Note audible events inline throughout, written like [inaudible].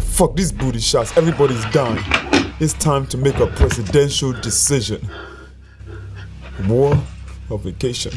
Fuck these booty shots. Everybody's dying. It's time to make a presidential decision. War or vacation?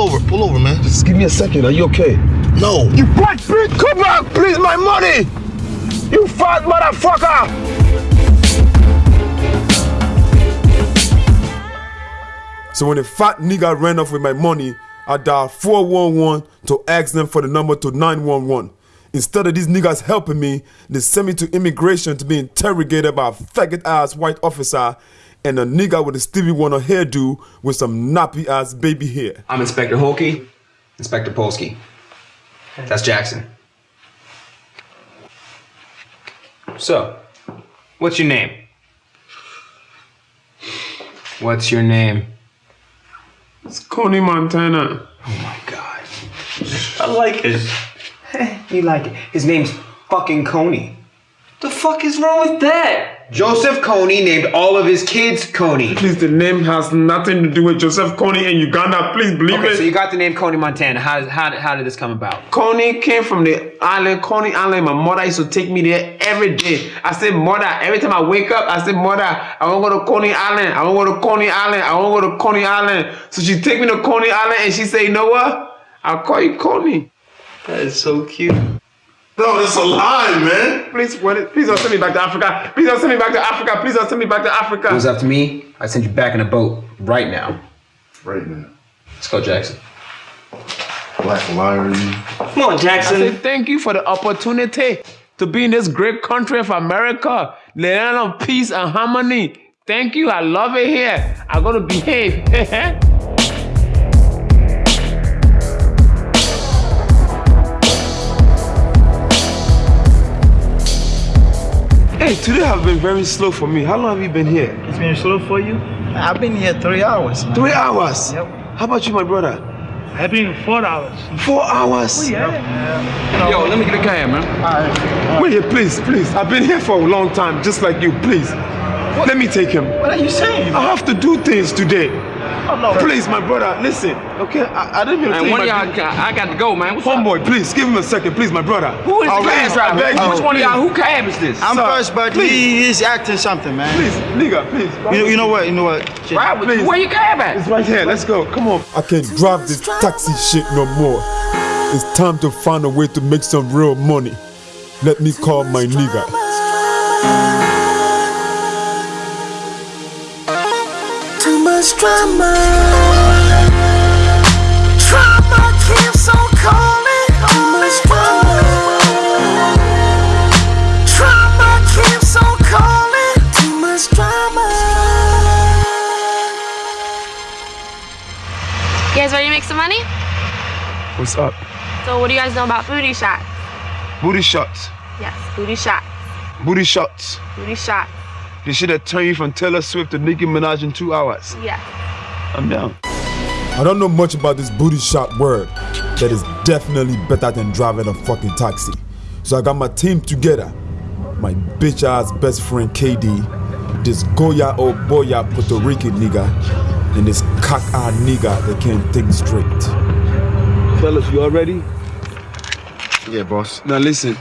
Pull over, pull over, man. Just give me a second. Are you okay? No. You black bitch, come back, please, my money! You fat motherfucker! So when a fat nigga ran off with my money, I dialed 411 to ask them for the number to 911. Instead of these niggas helping me, they sent me to immigration to be interrogated by a faggot ass white officer and a nigga with a Stevie Wonder hairdo with some nappy ass baby hair. I'm Inspector Holkey, Inspector Polsky. That's Jackson. So, what's your name? What's your name? It's Coney Montana. Oh my god. I like it. [laughs] you like it. His name's fucking Coney. The fuck is wrong with that? Joseph Kony named all of his kids Coney. Please, the name has nothing to do with Joseph Kony in Uganda. Please believe Okay, it. so you got the name Coney Montana. How, how, how did this come about? Coney came from the island, Coney Island. My mother used to take me there every day. I said, Mother, every time I wake up, I said, Mother, I want to go to Coney Island. I want to go to Coney Island. I want to go to Coney Island. So she take me to Coney Island and she say, You know what? I'll call you Coney. That is so cute. No, that's a lie, man. Please, when please don't send me back to Africa. Please don't send me back to Africa. Please don't send me back to Africa. If it was up to me, I'd send you back in a boat right now. Right now. Let's go, Jackson. Black liar, you. Come on, Jackson. I Jackson. say thank you for the opportunity to be in this great country of America, the land of peace and harmony. Thank you. I love it here. I'm gonna behave. [laughs] hey, today have been very slow for me. How long have you been here? It's been slow for you? I've been here three hours. man. Three hours. Yep. How about you, my brother? I've been four hours. Four hours. Oh yeah. Yo, let me get a cab, man. Wait here, please, please. I've been here for a long time, just like you. Please, let me take him. What are you saying? I have to do things today. Oh, no. Please, my brother, listen. Okay, I, I didn't mean to And one of y'all, I got to go, man. What's up? homeboy. Please give him a second, please, my brother. Who is the I'll cab driver? beg you, Which one of y'all? Who cab is this? I'm Sir, first, but please. he, he's acting something, man. Please, nigga, please. You, you know what? You know what? Right, please. Where you cab at? It's right here. Let's go. Come on. I can't drive this taxi shit no more. It's time to find a way to make some real money. Let me call my nigga. Too much drama. Drama keeps on calling. Too much drama. Drama keeps on calling. Too much drama. You guys ready to make some money? What's up? So what do you guys know about booty shots? Booty shots. Yes, booty shots. Booty shots. Booty shots. This shit that turn you from Taylor Swift to Nicki Minaj in two hours. Yes. I'm down. I don't know much about this booty shot word that is definitely better than driving a fucking taxi. So I got my team together. My bitch ass best friend KD, this Goya old boya Puerto Rican nigga, and this cock eye nigga that can't think straight. Fellas, you all ready? Yeah, boss. Now listen,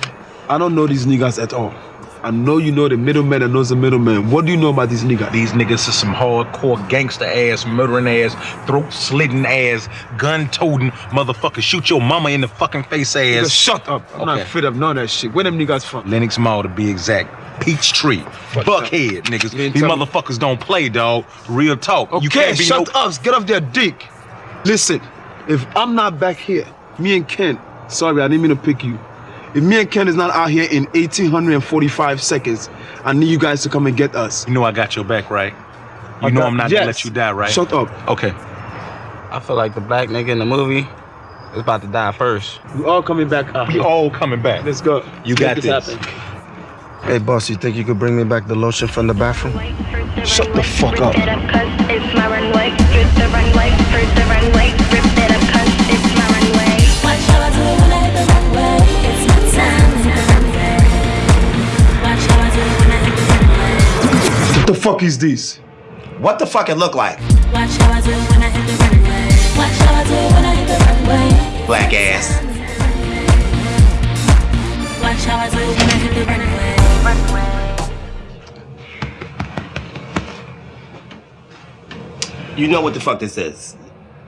I don't know these niggas at all. I know you know the middleman that knows the middleman. What do you know about these niggas? These niggas is some hardcore gangster ass, murdering ass, throat slitting ass, gun toting motherfucker, shoot your mama in the fucking face Nigga, ass. shut up. I'm not Okay. fit of none of that shit. Where them niggas from? Lenox Mall to be exact. Peachtree. Buckhead, niggas. These tell me. motherfuckers don't play, dog. Real talk. Okay, you can't be shut no- up. Get off their dick. Listen, if I'm not back here, me and Ken, sorry, I didn't mean to pick you. If me and Ken is not out here in 1845 seconds, I need you guys to come and get us. You know I got your back, right? You I know got- I'm not yes. gonna let you die, right? Shut up. Okay. I feel like the black nigga in the movie is about to die first. We all coming back out We all coming back. Let's go. You Let's got make this. happen. Hey, boss, you think you could bring me back the lotion from the bathroom? Shut the fuck up. The fuck is this? What the fuck it look like? Watch how I do when I hit the runway. Watch how I do when I hit the runway. Black ass. Watch how I do when I hit the runway. You know what the fuck this is.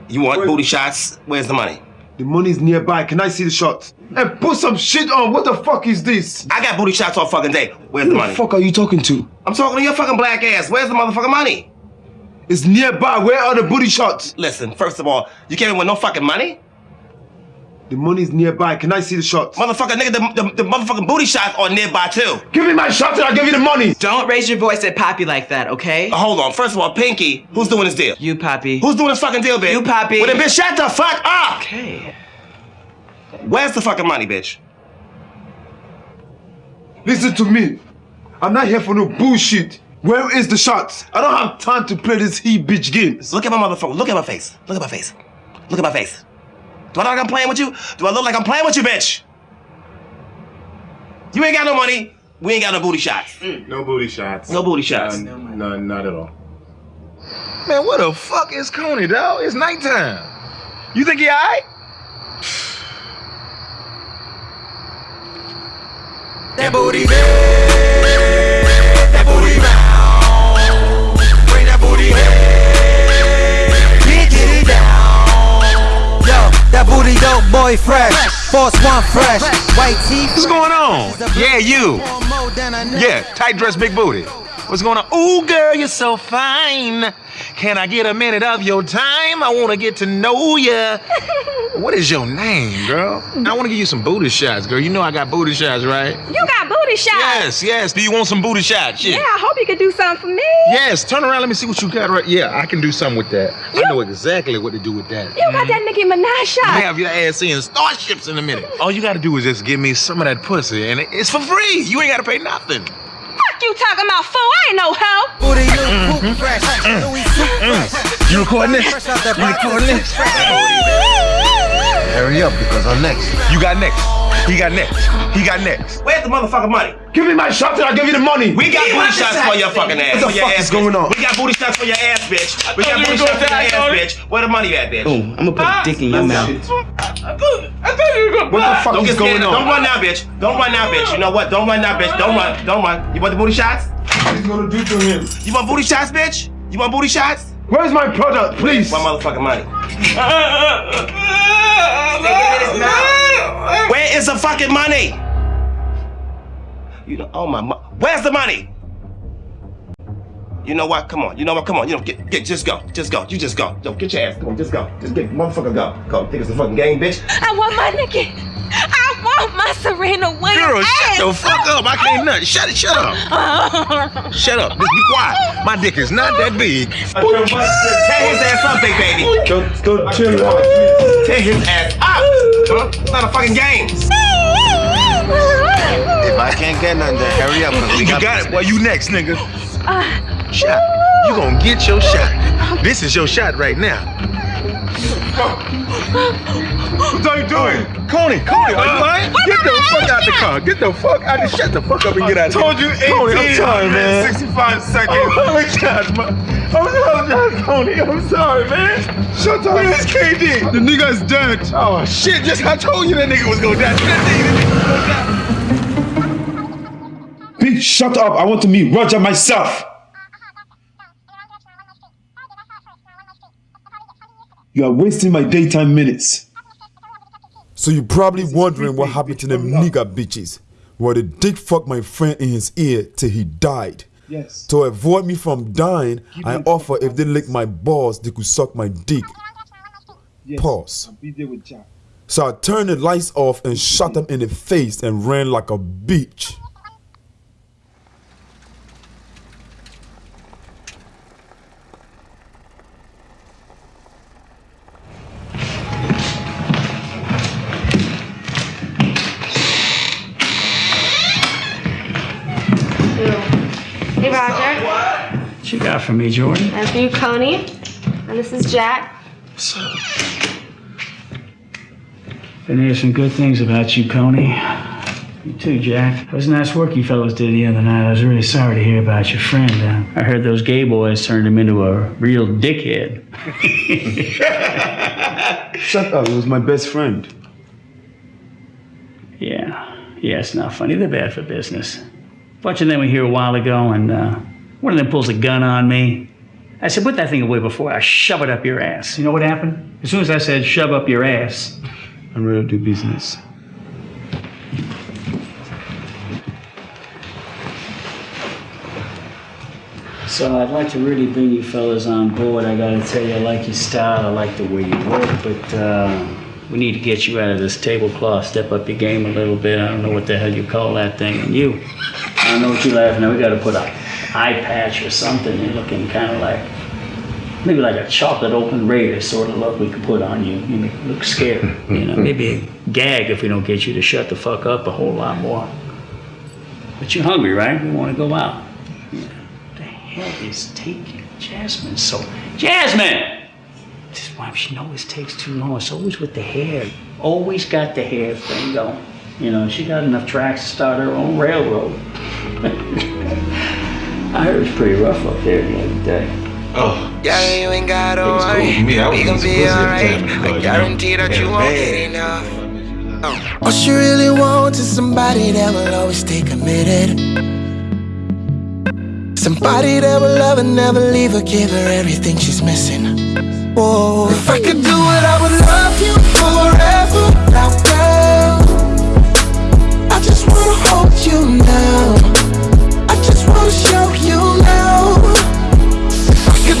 You want Wait. booty shots? Where's the money? The money's nearby. Can I see the shot? Hey, put some shit on. What the fuck is this? I got booty shots all fucking day. Where's Who the the fuck are you talking to? I'm talking to your fucking black ass. Where's the motherfucking money? It's nearby. Where are the booty shots? Listen, first of all, you came in with no fucking money? The money's nearby. Can I see the shots? Motherfucker, nigga, the, the, the motherfucking booty shots are nearby too. Give me my shots and I'll give you the money. Don't raise your voice at Poppy like that, okay? Uh, Hold on. First of all, Pinky, who's doing this deal? You, Poppy. Who's doing this fucking deal, bitch? You, Poppy. Well, then, bitch, shut the fuck up! Okay. Where's the fucking money, bitch? Listen to me. I'm not here for no bullshit. Where is the shots? I don't have time to play this he bitch games. Look at my motherfucker. Look at my face. Look at my face. Look at my face. Do I look like I'm playing with you? Do I look like I'm playing with you, bitch? You ain't got no money. We ain't got no booty shots. Mm. No booty shots. No booty shots. None, none, not at all. Man, what the fuck is Coney, dog? It's nighttime. You think he alright? That booty big, that booty round. Bring that booty head, get, get it down. Yo, that booty dope boy fresh. Force one fresh. White teeth. What's going on? Yeah, you. Yeah, tight dress, big booty. What's going on? Ooh, girl, you're so fine. Can I get a minute of your time? I want to get to know ya. [laughs] what is your name, girl? I want to give you some booty shots, girl. You know I got booty shots, right? You got booty shots. Yes, yes. Do you want some booty shots? Yeah, I hope you can do something for me. Yes, turn around. Let me see what you got right. Yeah, I can do something with that. I know exactly what to do with that. You got that mm. Nicki Minaj shot. have your ass seeing starships in a minute. All you gotta do is just give me some of that pussy, and it's for free. You ain't gotta pay nothing. Fuck you talking about fool. I ain't no hoe. Booty look mm-hmm. poop fresh. Mm-hmm. Louis suit fresh. Mm-hmm. You recording this? Fresh out that You recording this? Hurry up because I'm next. You got next. He got next. He got next. Where's the motherfucking money? Give me my shot and I'll give you the money. We got booty shots for your fucking ass. What the fuck is going on? We got booty shots for your ass, bitch. We got booty shots for your ass, bitch. Where the money at, bitch? Oh, Boom. I'm gonna put a dick in your oh, mouth. I thought, I thought you were gonna What the fuck Don't is get going on? Don't run now, bitch. Don't run now, bitch. You know what? Don't run now, bitch. Don't run. Don't run. You want the booty shots? What he's gonna do to him? You want booty shots, bitch? You want booty shots? Where's my product, please? My motherfucking money. Where is the fucking money? You know, oh my, mo- where's the money? You know what? Come on. You know what? Come on. You know, get, get, just go. Just go. You just go. Yo, get your ass. Come on, just go. Just get, motherfucker, go. Go. Think it's a fucking game, bitch. I want my Nicki. I want my Serena Williams Girl, ass. shut the fuck up. I can't nut. Shut it. Shut up. Shut up. Just be quiet. My dick is not that big. Tear his ass up, big baby. Don't, don't chill. Tear his ass up. Huh? It's not a fucking game. If I can't get nothing to hurry up. 'cause we You got, got it. Well, you next, nigga. shot. You gonna get your shot. This is your shot right now. What are you doing? Coney, Coney, are you uh, lying? Get the fuck out the car. Get the fuck out of Shut the fuck up and get out of here. told you Coney, I'm sorry, man. 65 seconds. Oh, I apologize, man. Oh, I apologize, Coney. I'm sorry, man. Shut up. Where's KD? The nigga's dead. Oh, shit. Just I told you that nigga was gonna die. That nigga was gonna die. Bitch, shut up. I want to meet Roger myself. You are wasting my daytime minutes. So you're probably wondering what happened to them nigga bitches. Well, the dick fucked my friend in his ear till he died. Yes. To avoid me from dying, I offer if they lick my balls, they could suck my dick. Pause. I'll be there with Jack. So I turned the lights off and shot them in the face and ran like a bitch. What you got for me, Jordan? And for you, Coney. And this is Jack. What's up? Been hearing some good things about you, Coney. You too, Jack. It was nice work you fellows did the other night. I was really sorry to hear about your friend. Uh, I heard those gay boys turned him into a real dickhead. [laughs] Shut up. It was my best friend. Yeah, yeah, it's not funny. They're bad for business. Bunch of them were here a while ago, and uh, one of them pulls a gun on me. I said, put that thing away before I shove it up your ass. You know what happened? As soon as I said, shove up your ass, I'm ready to do business. So I'd like to really bring you fellas on board. I gotta tell you, I like your style, I like the way you work, but uh, we need to get you out of this tablecloth, step up your game a little bit. I don't know what the hell you call that thing. And you, I don't know what you're laughing at. We gotta put a eye patch or something. You're looking kind of like, maybe like a chocolate Oakland Raider sort of look we could put on you. You look scared. You know, [laughs] maybe a gag if we don't get you to shut the fuck up a whole lot more. But you're hungry, right? We want to go out. The hell is taking Jasmine so? Jasmine! This wife, she always takes too long. It's always with the hair. Always got the hair thing going. You know, she got enough tracks to start her own railroad. [laughs] I heard it was pretty rough up there the other day. Oh. Yeah, you ain't gotta cool worry. for me. I was we gon' easy be at the alright. time, but, I you know, guarantee that you yeah, won't bad. get enough. Oh. What she really wants is somebody that will always stay committed. Somebody that will love and never leave her, give her everything she's missing. Whoa. If I could do it, I would love you forever. Now, girl, I just wanna hold you now.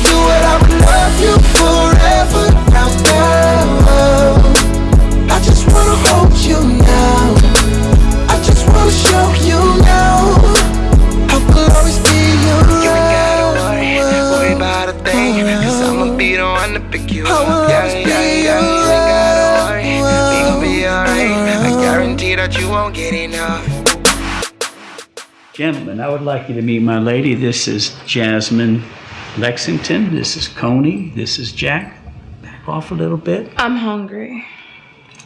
If I could do it, I would love you forever. Now, girl, I just wanna hold you now. I just wanna show you now. I will always be around. You ain't gotta worry, worry about a thing. Cause I'ma be the one to pick you up. Yeah, yeah, yeah. You ain't gotta worry. We gon' be alright. I guarantee that you won't get enough. Gentlemen, I would like you to meet my lady. This is Jasmine Lexington. This is Coney. This is Jack. Back off a little bit. I'm hungry.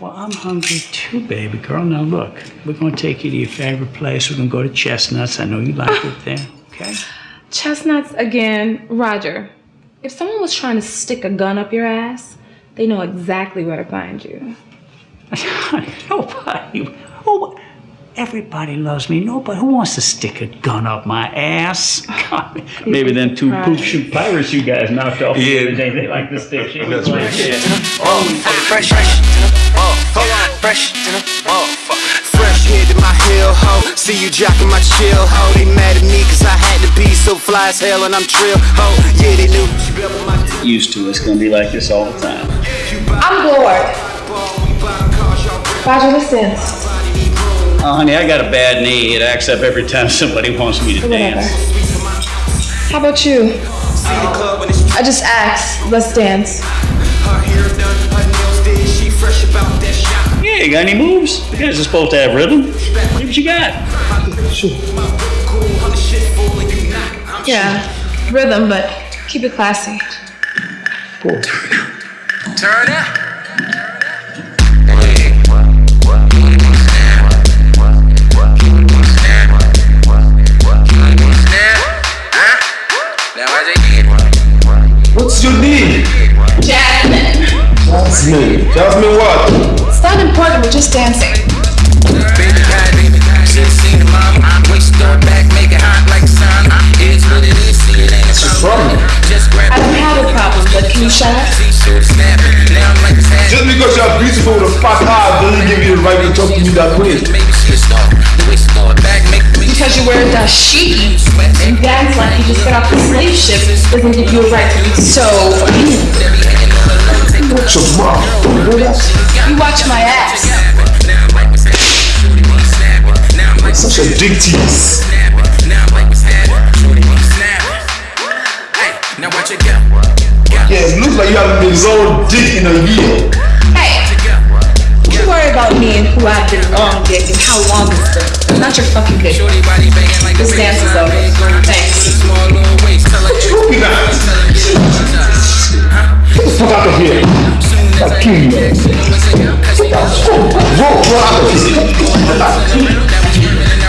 Well, I'm hungry too, baby girl. Now look, we're gonna take you to your favorite place. We're gonna go to Chestnuts. I know you like it there. Okay. Chestnuts again. Roger, if someone was trying to stick a gun up your ass, they know exactly where to find you. [laughs] Nobody. Who? Everybody loves me. Nobody. Who wants to stick a gun up my ass? God, maybe them two poop shoot pirates you guys knocked off. Yeah. The day, they like to stick shit. That's right. Oh, fresh, fresh to the motherfucker. Fresh to the motherfucker. Fresh head to my heel, ho. See you jocking my chill, ho. They mad at me cause I had to be so fly as hell and I'm trill, ho. Yeah, they knew. She built my Used to. It's gonna be like this all the time. I'm bored. Roger, listen. Oh, [laughs] honey, I got a bad knee. It acts up every time somebody wants me to Whatever. dance. How about you? I just asked. Let's dance. Her hair done, her nails did. She fresh about that shot. Yeah, you got any moves? You guys are supposed to have rhythm. What you got. Yeah, rhythm, but keep it classy. Turn up. What's your name? Jasmine. Jasmine. Jasmine what? It's not important, we're just dancing. I don't have a problem, but can you shut up? Just because you're beautiful with a fat eye doesn't give you the right to talk to me that way. Because you wear a dashiki and dance like you just got off the slave ship doesn't give you a right to be so mean. Watch your mouth. You know that? You watch my ass. Such a dick tease. Now watch it go. Yeah, it looks like you haven't been long dick in a year. Hey, you worry about me and who I've been long dick and how long it's been. Not your fucking dick. This dance is over. Thanks. Looking at Get the fuck out of here. I'll kill you. Get the fuck out of here.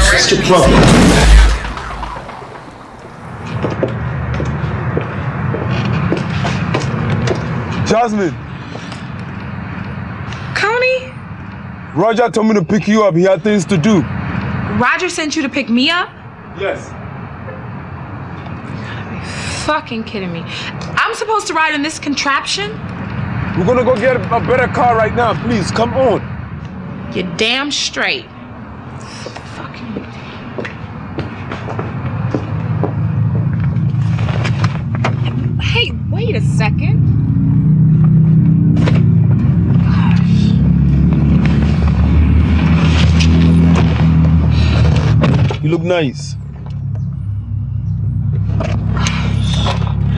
What's your problem? Jasmine, Coney, Roger told me to pick you up. He had things to do. Roger sent you to pick me up? Yes. Fucking kidding me. I'm supposed to ride in this contraption? We're gonna go get a better car right now. Please, come on. You're damn straight. You look nice.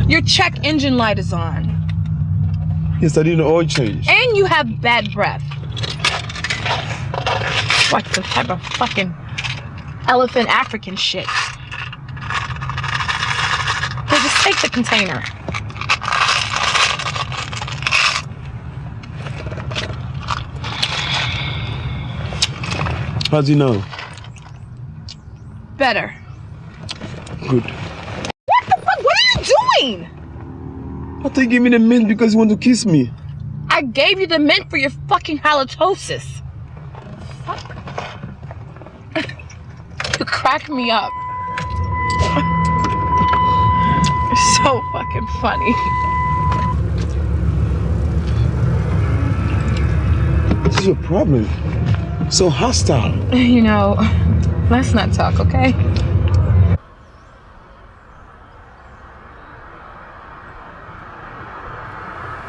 Your check engine light is on. Yes, I need an oil change. And you have bad breath. What the type of fucking elephant African shit? Here, just take the container. How's he now? Better. Good. What the fuck? What are you doing? I think you give me the mint because you want to kiss me. I gave you the mint for your fucking halitosis. Fuck. [laughs] you crack me up. [laughs] You're so fucking funny. This is your problem? So hostile. [laughs] You know, let's not talk, okay?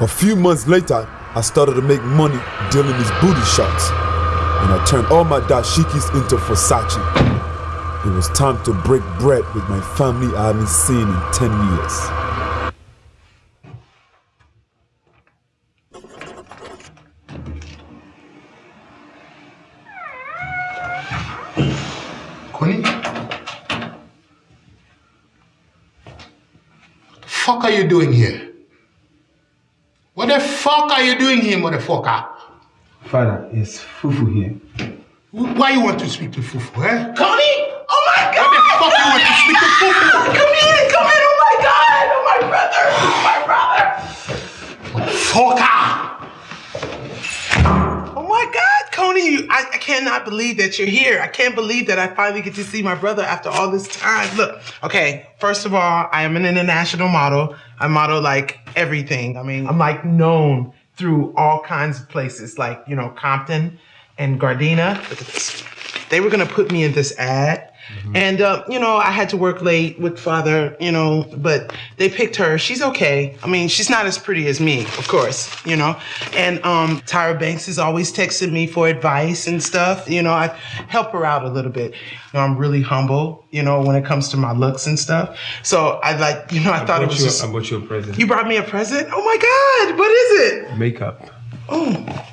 A few months later, I started to make money dealing these booty shots. And I turned all my dashikis into Versace. It was time to break bread with my family I haven't seen in 10 years. Connie? Fuck are you doing here? What the fuck are you doing here, motherfucker? Father, is Fufu here? Why you want to speak to Fufu, eh? Connie! Oh my god! Why the fuck you want to speak to Fufu? Come in! Come in! Oh my god! Oh my brother! Oh my brother! Fucker! You, I, I cannot believe that you're here. I can't believe that I finally get to see my brother after all this time. Look, okay, first of all, I am an international model. I model like everything. I mean, I'm like known through all kinds of places, like, you know, Compton and Gardena. Look at this. They were gonna put me in this ad. And, uh, you know, I had to work late with father, you know, but they picked her. She's okay. I mean, she's not as pretty as me, of course, you know. And um, Tyra Banks is always texting me for advice and stuff. You know, I help her out a little bit. You know, I'm really humble, you know, when it comes to my looks and stuff. So I like, you know, I, thought it was you, just. I bought you a present. You brought me a present? Oh my God, what is it? Makeup. Oh.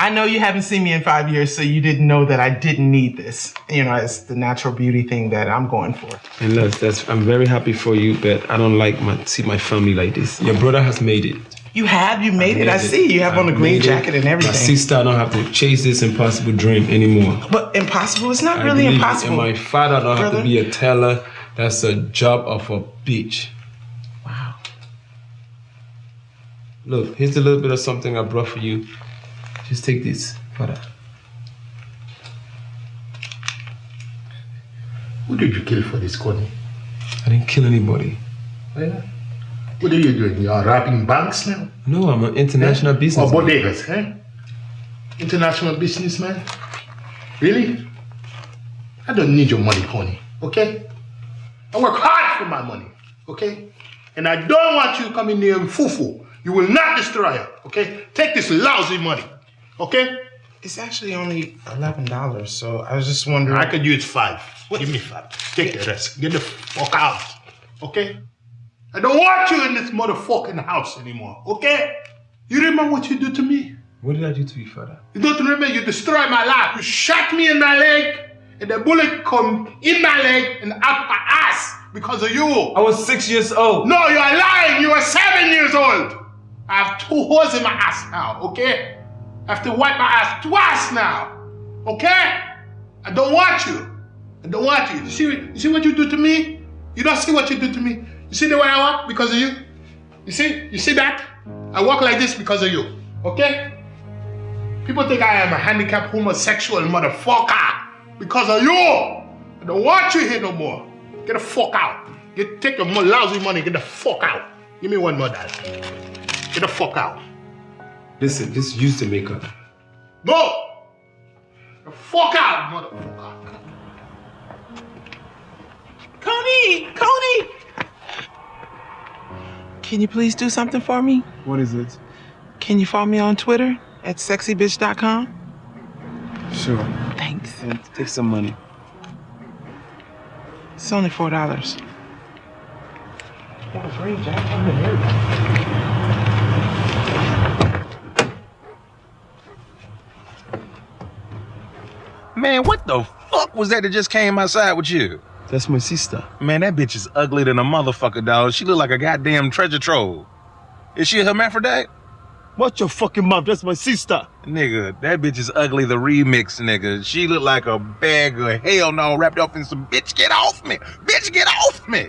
I know you haven't seen me in five years, so you didn't know that I didn't need this. You know, it's the natural beauty thing that I'm going for. And look, that's I'm very happy for you, but I don't like my see my family like this. Your brother has made it. You have, you made it. I see. You have on a I green made it. jacket and everything. My sister, I don't have to chase this impossible dream anymore. But impossible? It's not I really it. impossible. And my father don't have to be a teller. That's a job of a bitch. Wow. Look, here's a little bit of something I brought for you. Just take this, father. Who did you kill for this, Connie? I didn't kill anybody. What are you doing? You are robbing banks now? No, I'm an international businessman. Or business. bodegas, eh? International businessman? Really? I don't need your money, Connie, okay? I work hard for my money, okay? And I don't want you coming near fufu. You will not destroy her, okay? Take this lousy money, okay? It's actually only eleven dollars, so I was just wondering. I could use five. Give me five. Take the rest. Get the fuck out, okay? I don't want you in this motherfucking house anymore, okay? You remember what you did to me? What did I do to you, father? You don't remember you destroyed my life. You shot me in my leg, and the bullet come in my leg and out my ass because of you. I was six years old. No, you are lying. You are seven years old. I have two holes in my ass now, okay? I have to wipe my ass twice now, okay? I don't want you. I don't want you. You see, you see what you do to me? You don't see what you do to me. You see the way I walk because of you? You see? You see that? I walk like this because of you, okay? People think I am a handicapped homosexual motherfucker because of you. I don't want you here no more. Get the fuck out. Get take your lousy money. Get the fuck out. Give me one more dollar. Get the fuck out. Listen, just use the makeup. Go. The fuck out, motherfucker. Coney, Coney. Can you please do something for me? What is it? Can you follow me on Twitter at sexybitch.com? Sure. Thanks. And take some money. It's only four dollars. Man, what the fuck was that that just came outside with you? That's my sister. Man, that bitch is ugly than a motherfucker, dog. She look like a goddamn treasure trove. Is she a hermaphrodite? Watch your fucking mouth. That's my sister. Nigga, that bitch is ugly, the remix, nigga. She look like a bag of hell no wrapped up in some bitch get off me. Bitch get off me.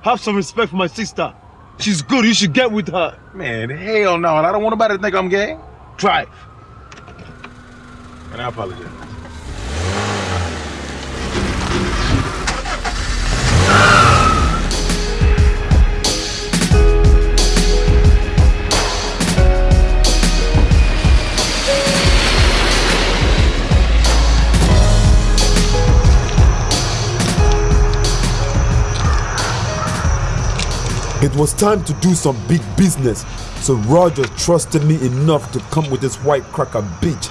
Have some respect for my sister. She's good. You should get with her. Man, hell no. And I don't want nobody to think I'm gay. Drive. And I apologize. It was time to do some big business, so Roger trusted me enough to come with this white cracker bitch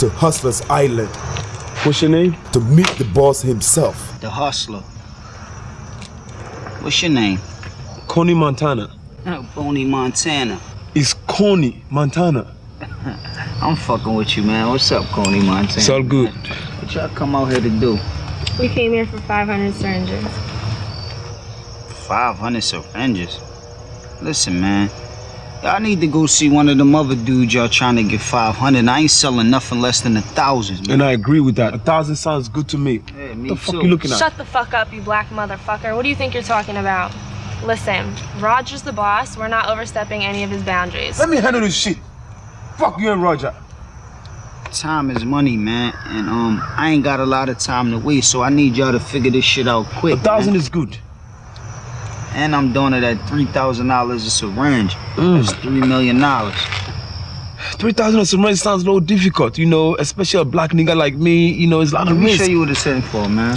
to Hustler's Island. What's your name? To meet the boss himself. The hustler. What's your name? Coney Montana. Uh, Boney Montana. It's Coney Montana. [laughs] I'm fucking with you, man. What's up, Coney Montana? It's all good. What y'all come out here to do? We came here for 500 syringes. 500 syringes. Listen, man. Y'all need to go see one of them other dudes y'all trying to get 500. I ain't selling nothing less than a thousand, man. And I agree with that. A thousand sounds good to me. Yeah, what the fuck you looking at? Shut the fuck up, you black motherfucker. What do you think you're talking about? Listen, Roger's the boss. We're not overstepping any of his boundaries. Let me handle this shit. Fuck you and Roger. Time is money, man. And um, I ain't got a lot of time to waste, so I need y'all to figure this shit out quick. A thousand man. is good. And I'm doing it at $3,000 a syringe. Mm. That's $3 million. Three thousand a syringe sounds a little difficult, you know, especially a black nigga like me. You know, it's a lot Let of me show you what it's in for, man.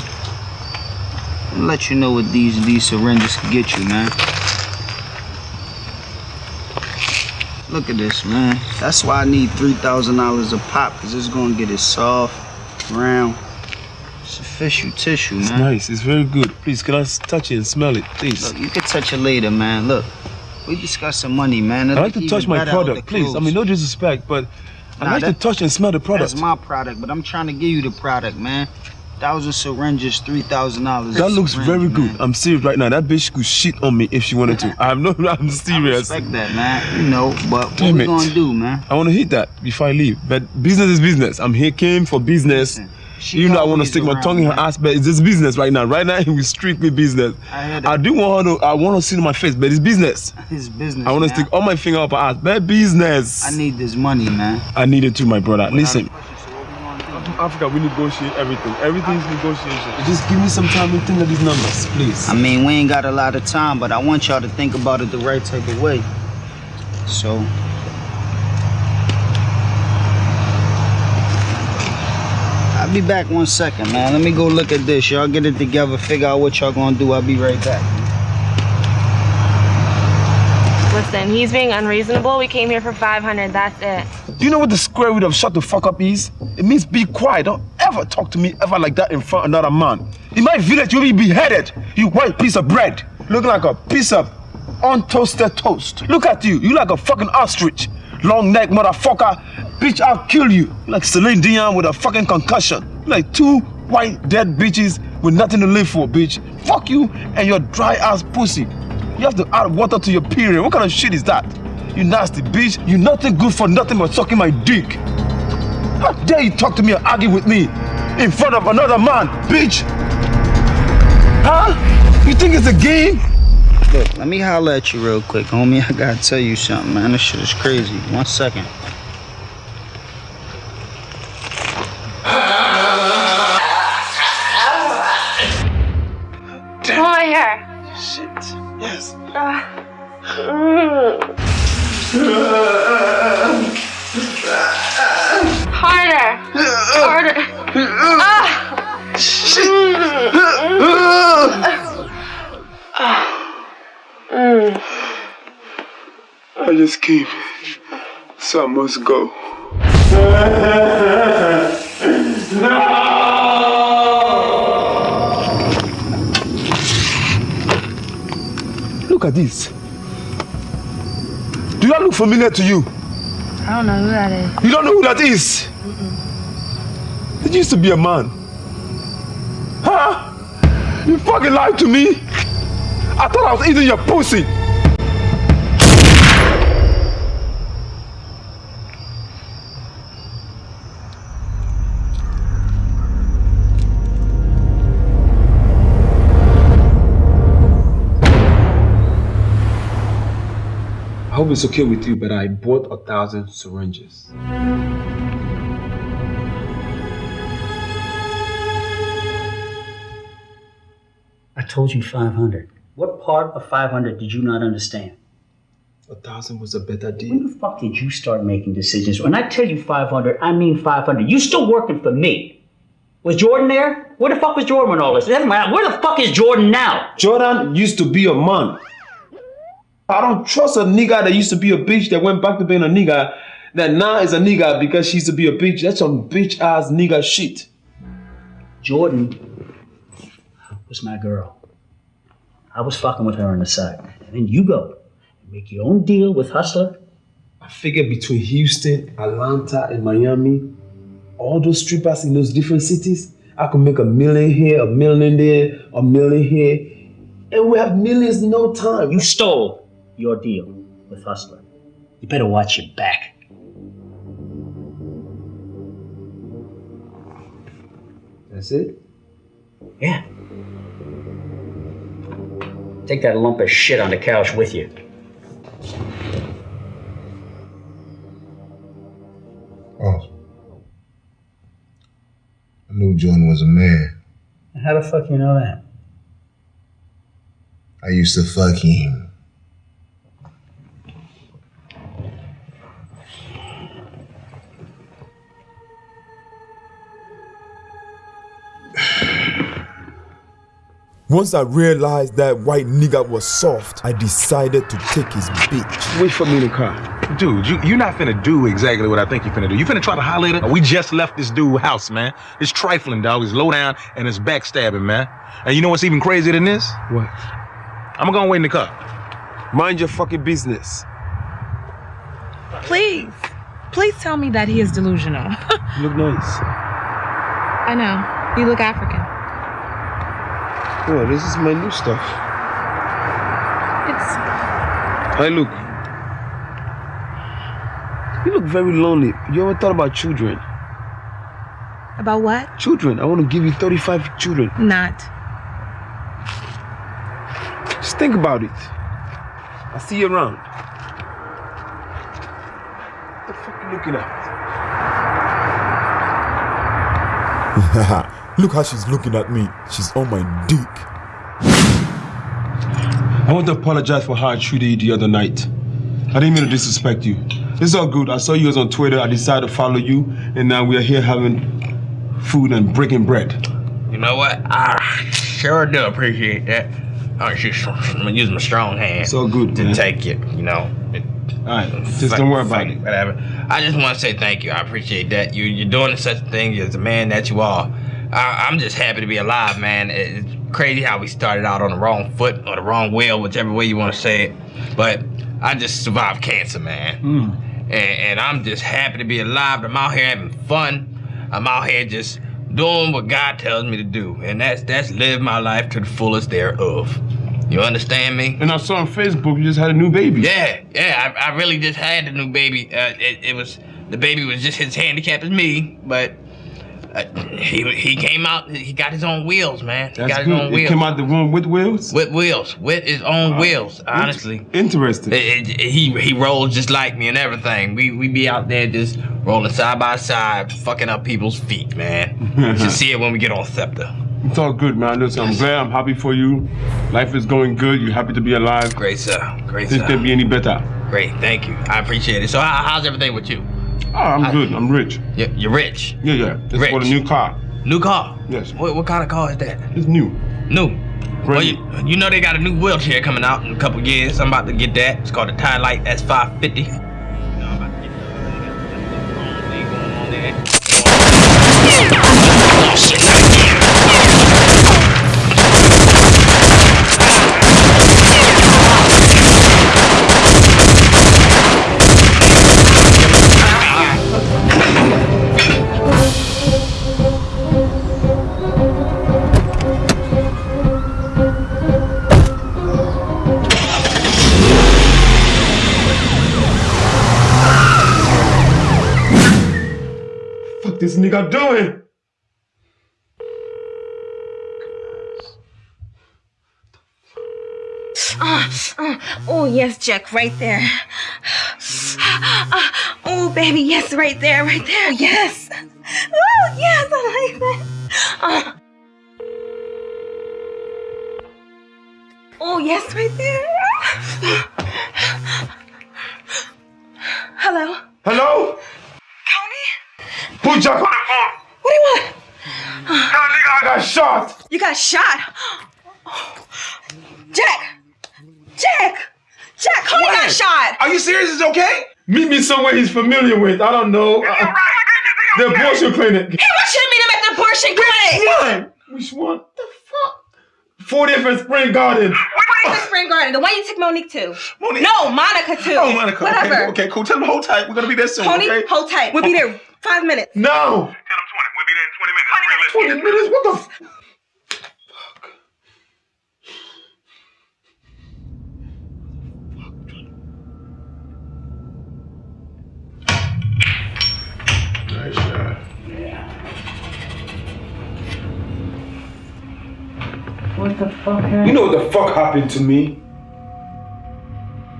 I'll let you know what these these syringes can get you, man. Look at this, man. That's why I need three thousand dollars a pop, cause it's gonna get it soft, round. It's official tissue, It's man. nice. It's very good. Please, can I touch it and smell it, please? Look, you can touch it later, man. Look, we discussing money, man. I like to touch my product, please. I mean, no disrespect, but I like to touch and smell the product. That's my product, but I'm trying to give you the product, man. Thousand syringes, three thousand dollars. That looks very good. I'm serious right now. That bitch could shit on me if she wanted to. I'm no, [laughs] I'm serious. I respect that, man. You know, but what Damn we it. gonna do, man? I want to hit that before I leave. But business is business. I'm here came for business. Even know I want to stick my tongue in her ass, but it's just business right now. Right now, [laughs] it was strictly business. I. I do want her to, I want to see my face, but it's business. It's business. I want to stick all my finger up her ass, but business. I need this money, man. I need it too, my brother. Listen. Africa, we negotiate everything. Everything's negotiation. Just give me some time to think of these numbers, please. I mean, we ain't got a lot of time, but I want y'all to think about it the right type of way. So. Be back one second, man. Let me go look at this. Y'all get it together, figure out what y'all gonna do. I'll be right back. Listen, he's being unreasonable. We came here for 500. That's it. Do you know what the square root of shut the fuck up is? It means be quiet. Don't ever talk to me ever like that in front of another man. In my village, you'll be beheaded. You white piece of bread. Looking like a piece of untoasted toast. Look at you. You like a fucking ostrich. Long neck motherfucker. Bitch, I'll kill you. Like Celine Dion with a fucking concussion. Like two white dead bitches with nothing to live for, bitch. Fuck you and your dry ass pussy. You have to add water to your period. What kind of shit is that? You nasty bitch. You nothing good for nothing but sucking my dick. How dare you talk to me and argue with me in front of another man, bitch? Huh? You think it's a game? Look, let me holler at you real quick, homie. I gotta tell you something, man. This shit is crazy. One second. I just came, so I must go. no! [laughs] Look at this. Do that look familiar to you? I don't know who that is. You don't know who that is? It used to be a man. Huh? You fucking lied to me? I thought I was eating your pussy. It's okay with you, but I bought a thousand syringes. I told you 500. What part of 500 did you not understand? A thousand was a better deal. When the fuck did you start making decisions? When I tell you 500, I mean 500. You still working for me. Was Jordan there? Where the fuck was Jordan when all this? Where the fuck is Jordan now? Jordan used to be a man. I don't trust a nigga that used to be a bitch that went back to being a nigga that now is a nigga because she used to be a bitch. That's some bitch ass nigga shit. Jordan was my girl. I was fucking with her on the side. And then you go and make your own deal with Hustler. I figured between Houston, Atlanta, and Miami, all those strippers in those different cities, I could make a million here, a million there, a million here, and we have millions in no time. You stole your deal with Hustler. You better watch your back. That's it? Yeah. Take that lump of shit on the couch with you. Oh. I knew Jordan was a man. How the fuck you know that? I used to fuck him. Once I realized that white nigga was soft, I decided to take his bitch. Wait for me in the car. Dude, you, you're not finna do exactly what I think you're finna do. You finna try to holler at her? We just left this dude's house, man. It's trifling, dog. It's low down and it's backstabbing, man. And you know what's even crazier than this? What? I'm gonna wait in the car. Mind your fucking business. Please. Please tell me that he is delusional. You [laughs] look nice. I know. You look African. Oh, this is my new stuff. It's Hi, look. You look very lonely. You ever thought about children? about what? Children. I want to give you 35 children. Not. Just think about it. I'll see you around. What the fuck are you looking at? [laughs] Look how she's looking at me. She's on my dick. I want to apologize for how I treated you the other night. I didn't mean to disrespect you. It's all good. I saw you was on Twitter. I decided to follow you, and now we are here having food and breaking bread. You know what? I sure do appreciate that. Oh, I'm just gonna use my strong hand. So good to man. take it. You know. All right, just don't worry about it. Whatever. I just want to say thank you. I appreciate that. You you're doing such a thing as a man that you are. I, I'm just happy to be alive, man. It's crazy how we started out on the wrong foot or the wrong wheel, whichever way you want to say it. But I just survived cancer, man. And, and I'm just happy to be alive. I'm out here having fun. I'm out here just doing what God tells me to do, and that's that's live my life to the fullest thereof. You understand me? And I saw on Facebook you just had a new baby. Yeah, yeah. I, I really just had a new baby. Uh, it, it was the baby was just as handicapped as me, but uh, he he came out. He got his own wheels, man. He That's got his good. own It wheels. came out the room with wheels. With wheels, with his own wheels. Honestly, interesting. he he rolls just like me and everything. We we be out there just rolling side by side, fucking up people's feet, man. you should [laughs] see it when we get on Scepter. It's all good, man. Listen, I'm glad. I'm happy for you. Life is going good. You're happy to be alive. Great, sir. Great, This sir. could be any better. Great, thank you. I appreciate it. So how, how's everything with you? Oh, I'm good. I'm rich. Yeah, you're rich. Yeah, yeah. It's Rich. for the new car. New car? Yes. What, what kind of car is that? It's new. New. Well, you, you know they got a new wheelchair coming out in a couple years. I'm about to get that. It's called the TiLite S550. This nigga doing? Uh, uh, oh, yes, Jack, right there. Uh, oh, baby, yes, right there, right there, yes. Oh, yes, I like that. Uh. Oh, yes, right there. Hello? Hello? Put Jack on the phone. What do you want? That nigga, I got shot. You got shot? Jack! Jack! Jack, Cody got shot! Are you serious? It's okay? Meet me somewhere he's familiar with. I don't know. Uh, the abortion clinic. Hey, what you mean I'm at the abortion clinic? Which one? Which one? The fuck? 40th and Spring Garden. What is the spring garden? The one you took Monique to? Monique? No, Monica too. Oh, Monica. Whatever. Okay, okay, cool. Tell him hold tight. We're gonna be there soon. Tony, okay? hold tight. We'll be there five minutes. No. Tell him 20. We'll be there in 20 minutes. 20 minutes? What the? F- Nice shot. What the fuck happened? You know what the fuck happened to me?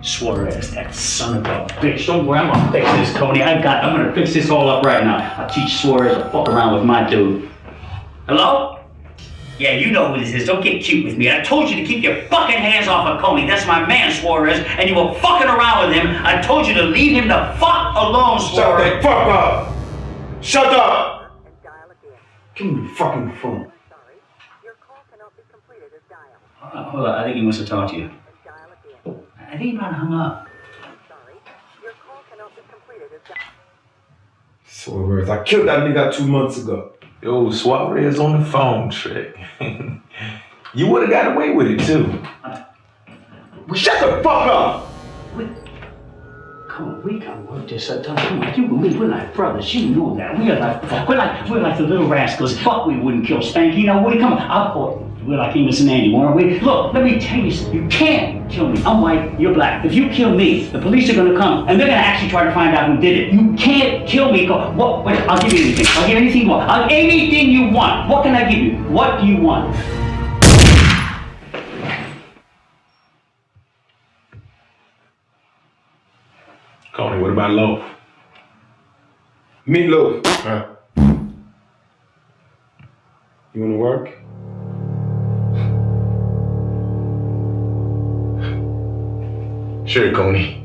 Suarez, that son of a bitch. Don't worry, I'm gonna fix this, Cody. I got I'm gonna fix this all up right now. I'll teach Suarez to fuck around with my dude. Hello? Yeah, you know who this is. Don't get cute with me. I told you to keep your fucking hands off of Coney. That's my man, Suarez, and you were fucking around with him. I told you to leave him the fuck alone, Shut Suarez. the fuck up! Shut up! Give me the fucking phone. Uh, hold on, I think he wants to talk to you. I think he might have hung up. Suarez, I killed that nigga two months ago. Yo, Suarez on the phone trick. [laughs] you would have got away with it too. We Shut the fuck up! We, come on, we can work this out. Come on, you and me, we're like brothers. You know that. We are like, fuck. we're like, we're like the little rascals. Fuck, we wouldn't kill Spanky. You know, Woody, come on. I'll, we're like Amos and Andy, weren't we? Look, let me tell you something. You can't kill me. I'm white, you're black. If you kill me, the police are gonna come and they're gonna actually try to find out who did it. You can't kill me. Go, what? Wait, I'll give you anything. I'll give you anything you want. I'll, anything you want. What can I give you? What do you want? Coney, what about loaf? Meatloaf. Huh? You wanna work? Sure, Coney. Oh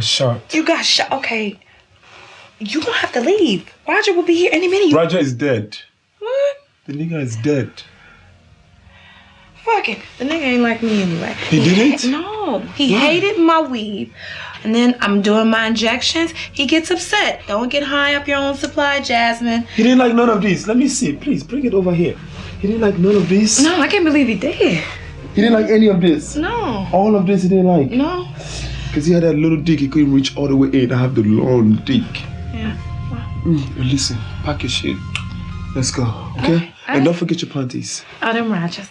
got shot. You got shot. Okay. You gonna have to leave. Roger will be here any minute. Roger is dead. What? The nigga is dead. Fuck it. The nigga ain't like me anyway. He didn't? ha- no. He hated my weed. And then I'm doing my injections. He gets upset. Don't get high up your own supply, Jasmine. He didn't like none of these. Let me see. Please bring it over here. He didn't like none of these. No, I can't believe he did. He didn't like any of this. No. All of this he didn't like. No. Because he had a little dick, he couldn't reach all the way in. I have the long dick. Yeah. Mm, listen, pack your shit. Let's go, okay? And don't forget your panties. Oh, them Rogers.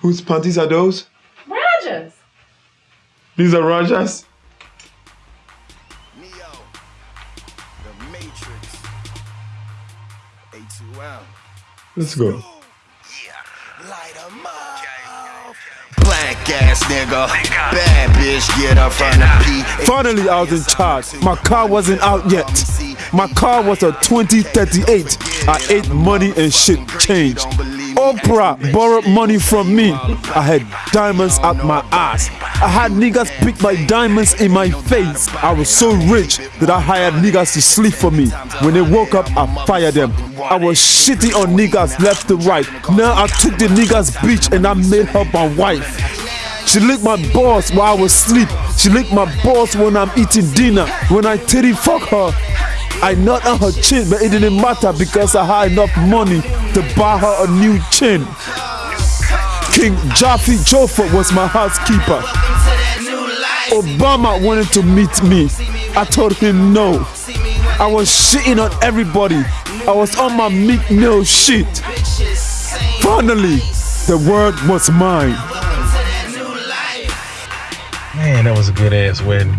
Whose panties are those? Rogers. These are Rajas? Let's go. Ass nigga, bad bitch, get up from the P. Finally, I was in charge. My car wasn't out yet. My car was a 2038. I ate money and shit changed. Oprah borrowed money from me. I had diamonds out my ass. I had niggas pick my diamonds in my face. I was so rich that I hired niggas to sleep for me. When they woke up, I fired them. I was shitting on niggas left and right. Now I took the niggas bitch and I made her my wife. She licked my balls while I was asleep. She licked my balls when I'm eating dinner. When I titty fuck her, I nut on her chin, but it didn't matter because I had enough money to buy her a new chin. King Jaffe Joffer was my housekeeper. Obama wanted to meet me. I told him no. I was shitting on everybody. I was on my Meek Mill shit. Finally, the word was mine. Man, that was a good ass wedding.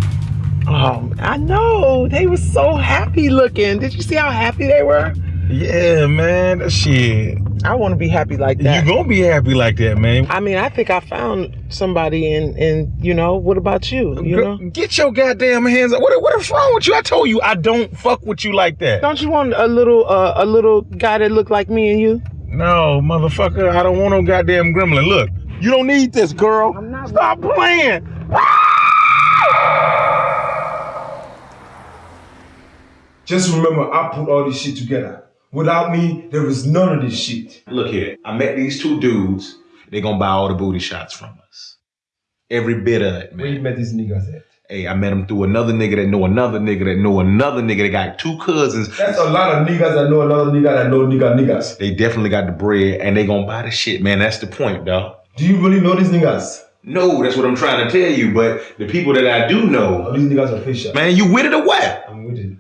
Oh, I know. They were so happy looking. Did you see how happy they were? Yeah, man. That shit. I want to be happy like that. You gonna be happy like that, man. I mean, I think I found somebody and and you know, what about you? You Girl, know? Get your goddamn hands up. What, what is wrong with you? I told you I don't fuck with you like that. Don't you want a little uh, a little guy that look like me and you? No, motherfucker, I don't want no goddamn gremlin. Look, you don't need this, girl. Stop playing. Just remember, I put all this shit together. Without me, there is none of this shit. Look here, I met these two dudes. They gonna buy all the booty shots from us. Every bit of it, man. Where you met these niggas at? Hey, I met him through another nigga that know another nigga that know another nigga that got two cousins. That's a lot of niggas that know another nigga that know nigga niggas. They definitely got the bread and they gonna buy the shit, man. That's the point, dog. Do you really know these niggas? No, that's what I'm trying to tell you. But the people that I do know, oh, these niggas are official. man, you with it or what? I'm with it.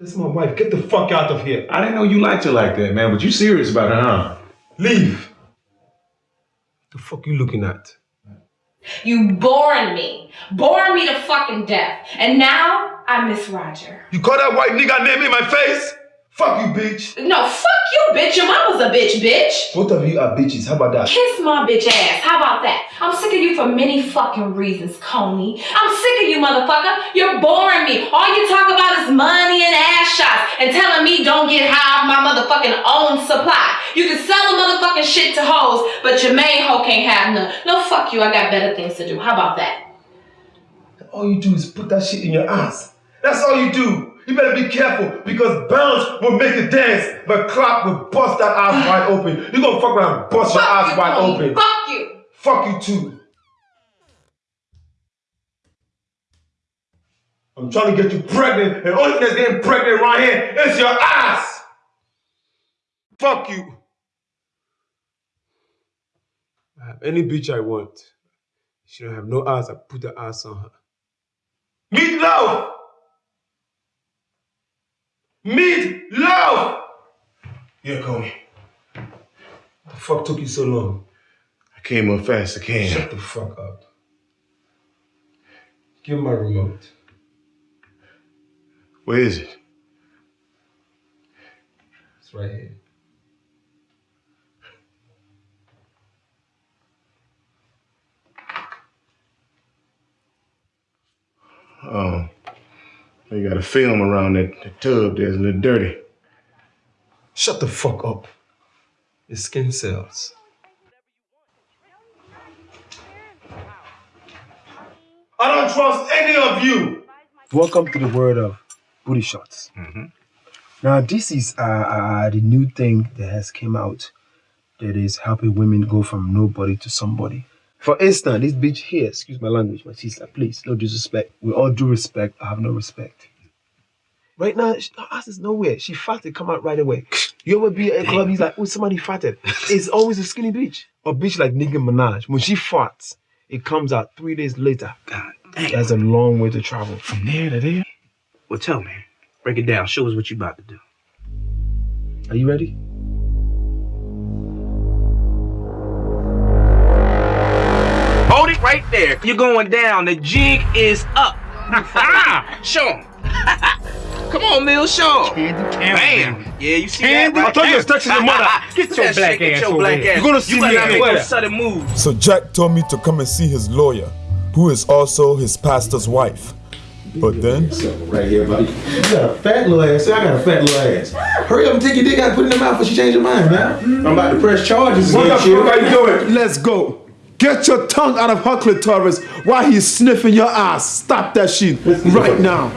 That's my wife. Get the fuck out of here. I didn't know you liked her like that, man. But you serious about her, huh? Leave. What the fuck you looking at? You boring me. Boring me to fucking death. And now I miss Roger. You call that white nigga name in my face? Fuck you, bitch. No, fuck you, bitch. Your mama's a bitch, bitch. Both of you are bitches. How about that? Kiss my bitch ass. How about that? I'm sick of you for many fucking reasons, Coney. I'm sick of you, motherfucker. You're boring me. All you talk about is money and ass shots and telling me don't get high off my motherfucking own supply. You can sell a motherfucking shit to hoes, but your main hoe can't have none. No, fuck you. I got better things to do. How about that? All you do is put that shit in your ass. That's all you do. You better be careful because bounce will make you dance, but clap will bust that ass ah. wide open. You gonna fuck around and bust your Fuck ass you, wide Coney. open. Fuck you. Fuck you too. I'm trying to get you pregnant, and only thing that's getting pregnant right here is your ass. Fuck you. I have any bitch I want. She don't have no ass. I put the ass on her. Meat love. Meat love. Yeah, Coney. The fuck took you so long? I came up fast I can. Shut the fuck up. Give me my remote. Where is it? It's right here. Oh, you got a film around that, that tub there. It's a little dirty. Shut the fuck up. It's skin cells. I don't trust any of you. Welcome to the world of booty shots. Now, this is uh, uh, the new thing that has came out that is helping women go from nobody to somebody. For instance, this bitch here, excuse my language, my sister, please, no disrespect. With all due respect, I have no respect. Right now, she, her ass is nowhere. She farted, come out right away. You ever be at a club, he's like, oh, somebody farted. [laughs] It's always a skinny bitch. A bitch like Nicki Minaj, when she farts, it comes out three days later. God damn. That's a long way to travel. From there to there. Well, tell me. Break it down. Show us what you about to do. Are you ready? There. You're going down. The jig is up. [laughs] show 'em. Come on, Mill, show 'em. Bam. Yeah, you see Candy? that? Right I thought you was there? texting your mother. [laughs] Get your that black shit, get ass your over black here. ass. You're gonna see you me better again. make no sudden moves. So Jack told me to come and see his lawyer, who is also his pastor's wife. But then, Right here, buddy. You got a fat little ass. Say, I got a fat little ass. Hurry up and take your dick out and put it in the mouth before she change her mind, man. I'm about to press charges. what the against fuck are you doing? Let's go. Get your tongue out of her clitoris while he's sniffing your ass. Stop that shit right now.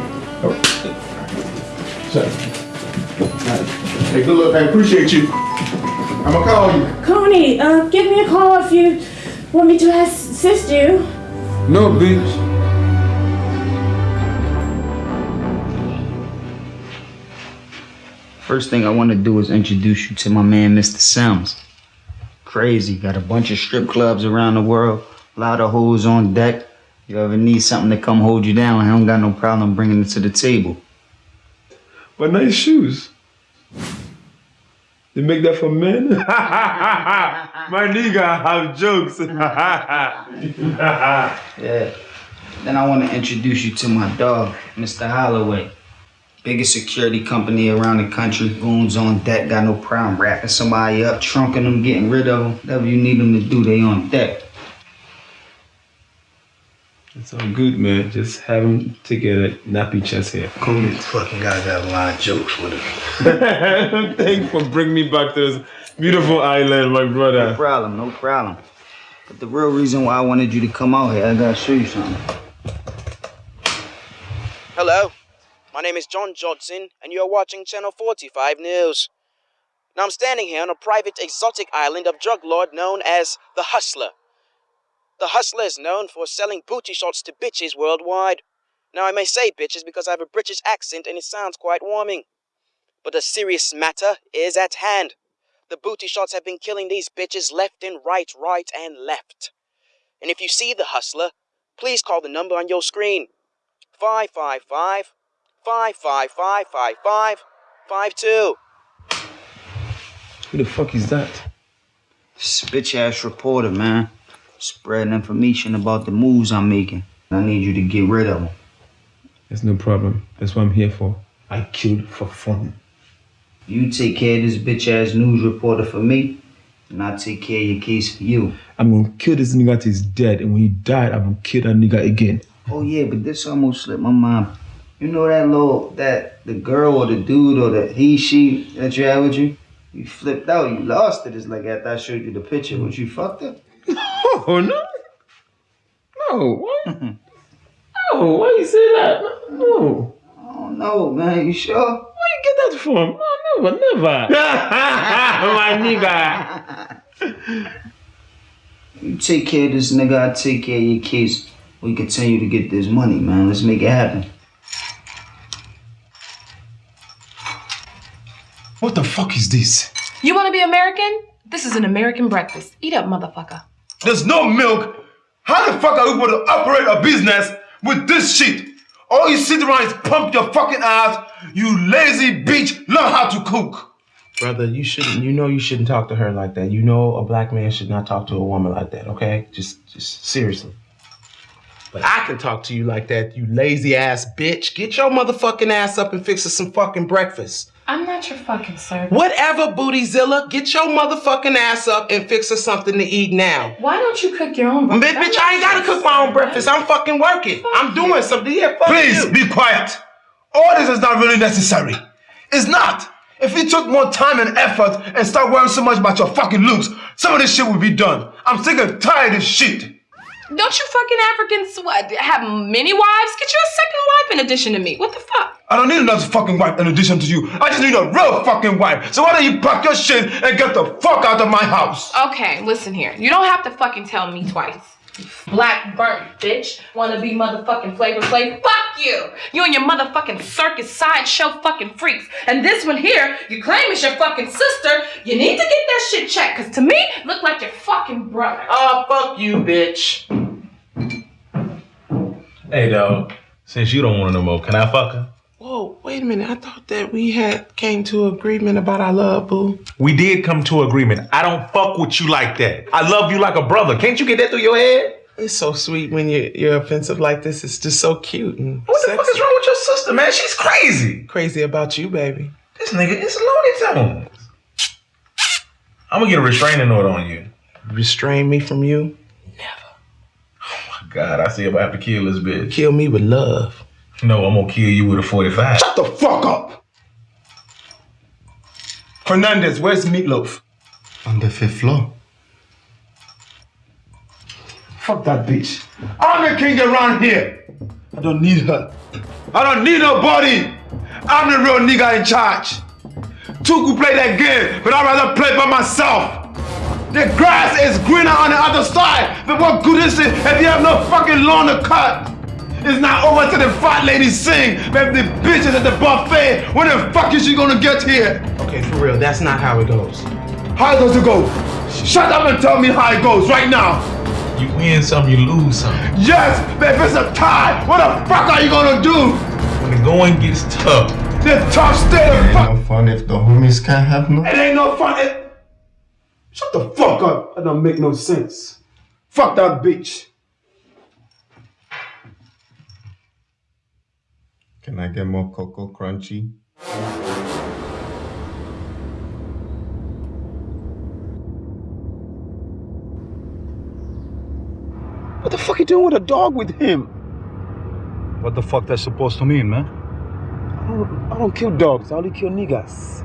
Hey, good luck. I appreciate you. I'm gonna call you. Coney, uh, give me a call if you want me to assist you. No, bitch. First thing I want to do is introduce you to my man, Mr. Sims. Crazy, got a bunch of strip clubs around the world, a lot of hoes on deck. You ever need something to come hold you down, I don't got no problem bringing it to the table. But nice shoes. They make that for men? [laughs] My nigga have jokes. [laughs] yeah. Then I want to introduce you to my dog, Mr. Holloway. Biggest security company around the country. Goons on deck, got no problem wrapping somebody up, trunking them, getting rid of them. Whatever you need them to do, they on deck. It's all good, man. Just have them take a nappy chest hair. Cool. fucking guy got a lot of jokes with him. [laughs] Thanks for bringing me back to this beautiful island, my brother. No problem, no problem. But the real reason why I wanted you to come out here, I gotta show you something. Hello, my name is John Johnson, and you are watching Channel 45 News. Now I'm standing here on a private exotic island of drug lord known as the Hustler. The hustler is known for selling booty shots to bitches worldwide. Now, I may say bitches because I have a British accent and it sounds quite warming. But a serious matter is at hand. The booty shots have been killing these bitches left and right, right and left. And if you see the hustler, please call the number on your screen 555 555 5552. Who the fuck is that? This bitch ass reporter, man. Spreading information about the moves I'm making. I need you to get rid of him. That's no problem. That's what I'm here for. I killed for fun. You take care of this bitch ass news reporter for me, and I'll take care of your case for you. I'm gonna kill this nigga till he's dead, and when he died, I'm gonna kill that nigga again. Oh yeah, but this almost slipped my mind. You know that little that the girl or the dude or the he she that you had with you? You flipped out, you lost it. It's like after I showed you the picture, was you fucked up? [laughs] Oh no. No, what? [laughs] no, why you say that? No. Oh no, man, you sure? Where you get that from? Oh, never, never. [laughs] My nigga. You take care of this nigga, I take care of your case. We continue to get this money, man. Let's make it happen. What the fuck is this? You want to be American? This is an American breakfast. Eat up, motherfucker. There's no milk. How the fuck are you going to operate a business with this shit? All you sit around is pump your fucking ass. You lazy bitch. Learn how to cook. Brother, you shouldn't. You know you shouldn't talk to her like that. You know a black man should not talk to a woman like that. Okay, just, just seriously. But I can talk to you like that, you lazy ass bitch. Get your motherfucking ass up and fix us some fucking breakfast. I'm not your fucking servant. Whatever, Bootyzilla. Get your motherfucking ass up and fix us something to eat now. Why don't you cook your own Bitch, breakfast? bitch, I ain't gotta cook my own breakfast. I'm fucking working. I'm doing something. Yeah, fuck Please you. be quiet. All this is not really necessary. It's not. If you took more time and effort and start worrying so much about your fucking looks, some of this shit would be done. I'm sick and tired of shit. Don't you fucking Africans what, have many wives? Get you a second wife in addition to me. What the fuck? I don't need another fucking wife in addition to you. I just need a real fucking wife. So why don't you pack your shit and get the fuck out of my house? Okay, listen here. You don't have to fucking tell me twice. Black burnt bitch. Wanna be motherfucking Flavor Flav? Fuck you! You and your motherfucking circus sideshow fucking freaks. And this one here, you claim is your fucking sister. You need to get that shit checked, cause to me, look like your fucking brother. Oh, fuck you, bitch. Hey, dog. Since you don't want to no more, can I fuck her? Whoa, wait a minute. I thought that we had came to agreement about our love, boo. We did come to agreement. I don't fuck with you like that. I love you like a brother. Can't you get that through your head? It's so sweet when you're, you're offensive like this. It's just so cute and What the fuck is wrong with your sister, man? She's crazy. Crazy about you, baby. This nigga is Looney Tunes. I'm gonna get a restraining order on you. Restrain me from you? God, I see if I have to kill this bitch. Kill me with love. No, I'm gonna kill you with a 45. Shut the fuck up! Fernandez, where's Meatloaf? On the fifth floor. Fuck that bitch. I'm the king around here. I don't need her. I don't need nobody. I'm the real nigga in charge. Two could play that game, but I'd rather play by myself. The grass is greener on the other side, but what good is it if you have no fucking lawn to cut? It's not over till the fat lady sing, but the bitches at the buffet, when the fuck is she gonna get here? Okay, for real, that's not how it goes. How does it go? Shut up and tell me how it goes right now. You win some, you lose some. Yes, but if it's a tie, what the fuck are you gonna do? When the going gets tough, The tough state of Ain't no fun if the homies can't have no. It ain't no fun. It... Shut the fuck up. That don't make no sense. Fuck that bitch. Can I get more Cocoa Crunchy? What the fuck are you doing with a dog with him? What the fuck that's supposed to mean, man? I don't, I don't kill dogs. I only kill niggas.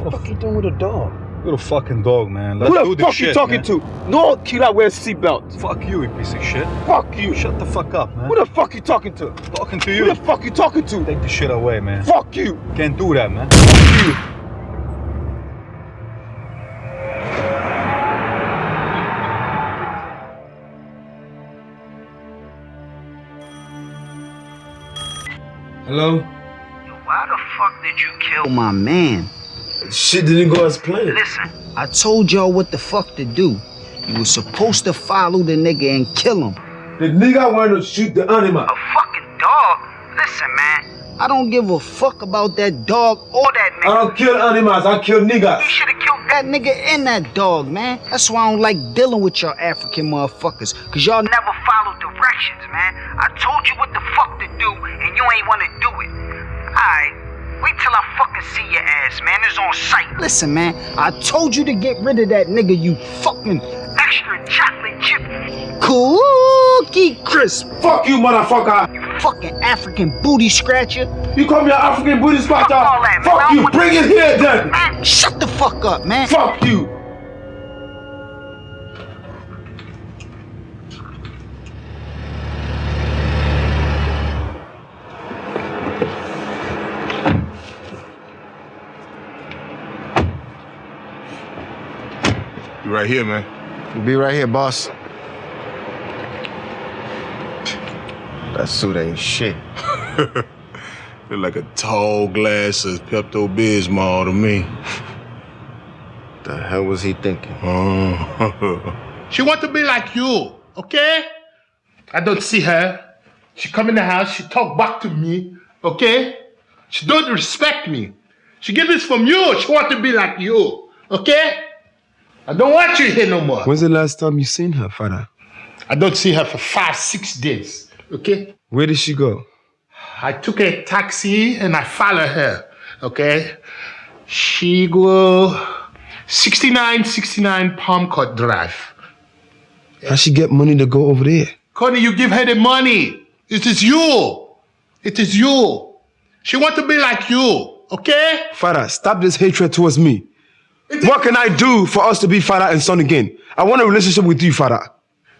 What the fuck are you doing with a dog? Little fucking dog, man. Let's Who the fuck shit, you talking man. to? No killer wears seatbelt. Fuck you, you piece of shit. Fuck you. Shut the fuck up, man. Who the fuck you talking to? Talking to you. Who the fuck you talking to? Take the shit away, man. Fuck you. Can't do that, man. Fuck you. Hello? Why the fuck did you kill my man? Shit didn't go as planned. Listen, I told y'all what the fuck to do. You was supposed to follow the nigga and kill him. The nigga wanted to shoot the animal. A fucking dog? Listen, man. I don't give a fuck about that dog or that nigga. I don't kill animals, I kill niggas. You should have killed that nigga and that dog, man. That's why I don't like dealing with y'all African motherfuckers. Cause y'all never follow directions, man. I told you what the fuck to do, and you ain't wanna do it. Alright. Wait till I fucking see your ass, man. It's on sight. Listen, man. I told you to get rid of that nigga, you fucking extra chocolate chip cookie crisp. Fuck you, motherfucker. You fucking African booty scratcher. You call me an African booty scratcher? Fuck all that, man. Fuck you. Bring it here then. Man, shut the fuck up, man. Fuck you. Right here, man. Be right here, boss. That suit ain't shit. [laughs] Look like a tall glass of Pepto Bismol to me. The hell was he thinking? Oh. She want to be like you, okay? I don't see her. She come in the house, she talk back to me, okay? She don't respect me. She get this from you. She want to be like you, okay? I don't want you here no more. When's the last time you seen her, father? I don't see her for five, six days, okay? Where did she go? I took a taxi and I follow her, okay? She go 6969 Palm Court Drive. How she get money to go over there? Connie, you give her the money. It is you. It is you. She want to be like you, okay? Father, stop this hatred towards me. What can I do for us to be father and son again? I want a relationship with you, father.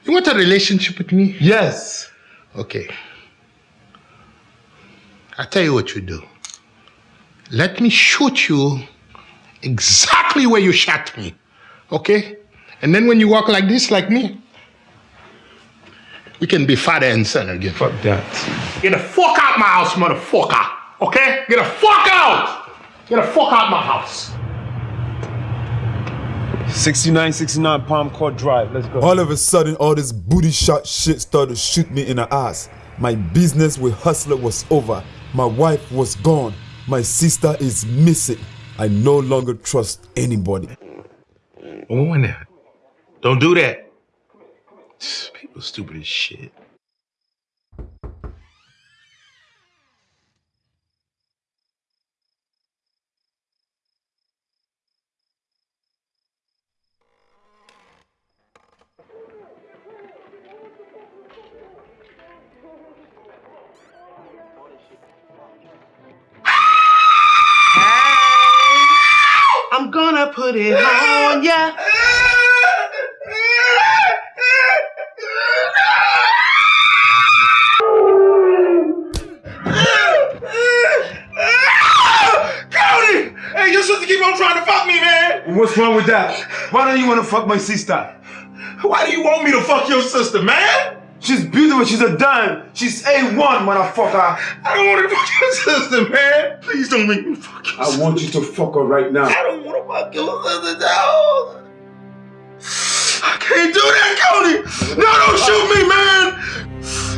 You want a relationship with me? Yes. Okay. I tell you what you do. Let me shoot you exactly where you shot me, okay? And then when you walk like this, like me, we can be father and son again. Fuck that. Get the fuck out my house, motherfucker. Okay? Get the fuck out! Get the fuck out my house. 6969 Palm Court Drive. Let's go. All of a sudden, all this booty shot shit started to shoot me in the ass. My business with Hustler was over. My wife was gone. My sister is missing. I no longer trust anybody. Oh, in there. Don't do that. People stupid as shit. Put it on ya. Cody! Hey, your sister keep on trying to fuck me, man! What's wrong with that? Why don't you want to fuck my sister? Why do you want me to fuck your sister, man? She's beautiful. She's a dime. She's A1, motherfucker. I don't want to fuck your sister, man. Please don't make me fuck your I want you to fuck her right now. I don't want to fuck your sister, dog. I can't do that, Cody. No, don't shoot me, man.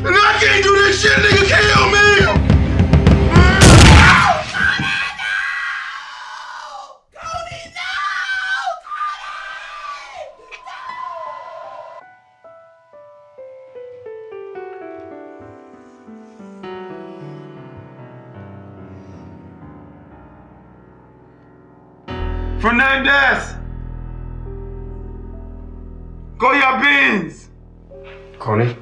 And I can't do this shit, nigga. Kill me. Fernandez! Go your beans! Connie?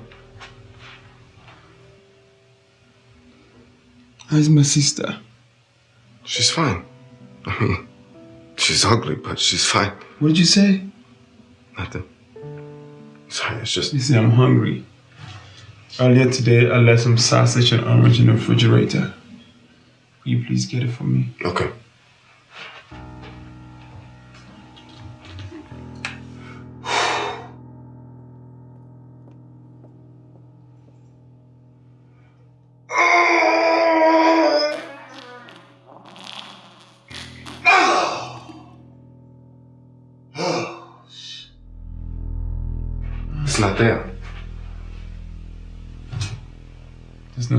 How's my sister? She's fine. [laughs] I mean, she's ugly, but she's fine. What did you say? Nothing. Sorry, it's just. You see, I'm hungry. Earlier today, I left some sausage and orange in the refrigerator. Will you please get it for me? Okay.